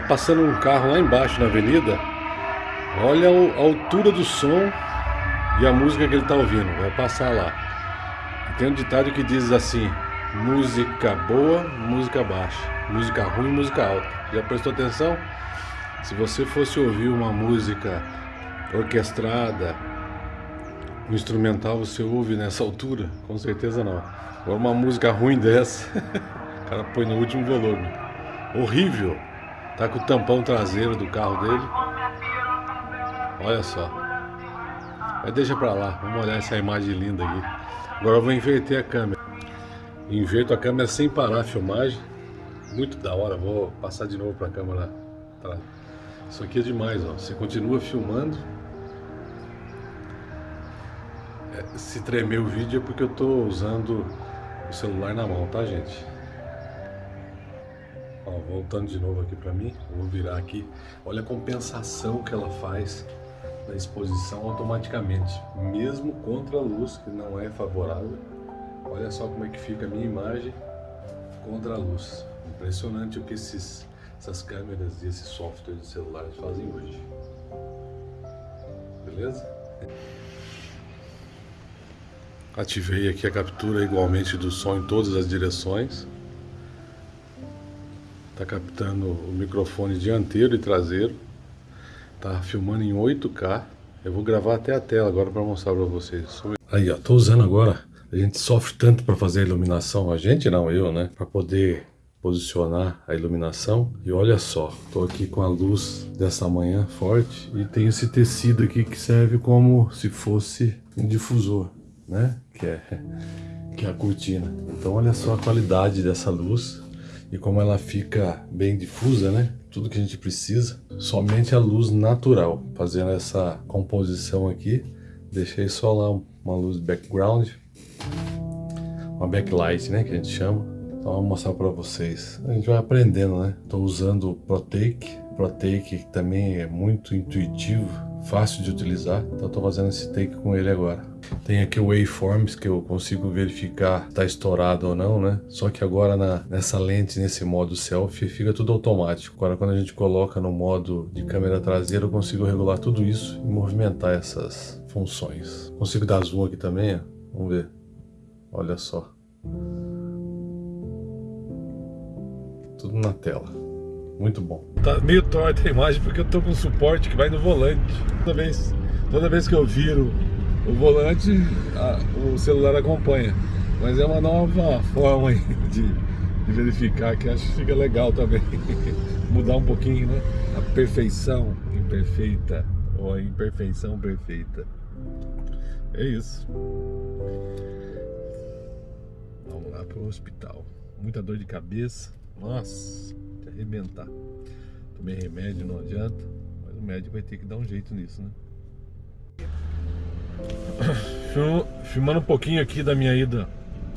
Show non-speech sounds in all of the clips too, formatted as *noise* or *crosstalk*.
passando um carro lá embaixo na avenida. Olha a altura do som e a música que ele está ouvindo. Vai passar lá. E tem um ditado que diz assim: música boa, música baixa, música ruim, música alta. Já prestou atenção? Se você fosse ouvir uma música orquestrada, um instrumental, você ouve nessa altura? Com certeza não. Agora uma música ruim dessa, *laughs* o cara põe no último volume. Horrível. Tá com o tampão traseiro do carro dele. Olha só. Mas deixa pra lá, vamos olhar essa imagem linda aqui. Agora eu vou inverter a câmera. Inverto a câmera sem parar a filmagem. Muito da hora, vou passar de novo pra câmera. Isso aqui é demais, ó. Você continua filmando. É, se tremer o vídeo é porque eu tô usando o celular na mão, tá gente? Ó, voltando de novo aqui para mim, vou virar aqui. Olha a compensação que ela faz na exposição automaticamente, mesmo contra a luz que não é favorável. Olha só como é que fica a minha imagem contra a luz. Impressionante o que esses, essas câmeras e esses softwares de celulares fazem hoje. Beleza? Ativei aqui a captura igualmente do som em todas as direções. Está captando o microfone dianteiro e traseiro. Está filmando em 8K. Eu vou gravar até a tela agora para mostrar para vocês. Aí, ó, tô usando agora. A gente sofre tanto para fazer a iluminação, a gente não, eu, né? Para poder posicionar a iluminação. E olha só, tô aqui com a luz dessa manhã forte e tem esse tecido aqui que serve como se fosse um difusor né? Que é, que é a cortina. Então olha só a qualidade dessa luz e como ela fica bem difusa, né? Tudo que a gente precisa, somente a luz natural. Fazendo essa composição aqui, deixei só lá uma luz background, uma backlight, né? Que a gente chama. Então vou mostrar para vocês. A gente vai aprendendo, né? Estou usando o Protake. Protake também é muito intuitivo, fácil de utilizar. Então estou fazendo esse take com ele agora. Tem aqui o Waveforms que eu consigo verificar está estourado ou não, né? Só que agora na, nessa lente, nesse modo selfie, fica tudo automático. Agora quando a gente coloca no modo de câmera traseira, eu consigo regular tudo isso e movimentar essas funções. Consigo dar zoom aqui também, ó. Vamos ver. Olha só. Tudo na tela. Muito bom. Tá meio torta a imagem porque eu tô com suporte que vai no volante. Toda vez, toda vez que eu viro o volante, a, o celular acompanha. Mas é uma nova forma de, de verificar que acho que fica legal também. *laughs* Mudar um pouquinho, né? A perfeição imperfeita ou a imperfeição perfeita. É isso. Vamos lá para o hospital. Muita dor de cabeça. Nossa, arrebentar. Tomei remédio, não adianta. Mas o médico vai ter que dar um jeito nisso, né? *coughs* Filmando um pouquinho aqui da minha ida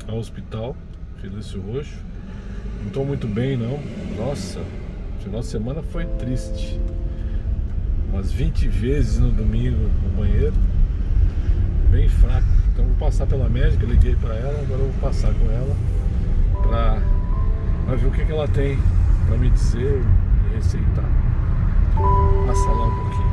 ao hospital Felício Roxo Não estou muito bem não Nossa, final de semana foi triste Umas 20 vezes no domingo no banheiro Bem fraco Então vou passar pela médica, liguei para ela Agora eu vou passar com ela pra ver o que, que ela tem Pra me dizer e receitar. Passar lá um pouquinho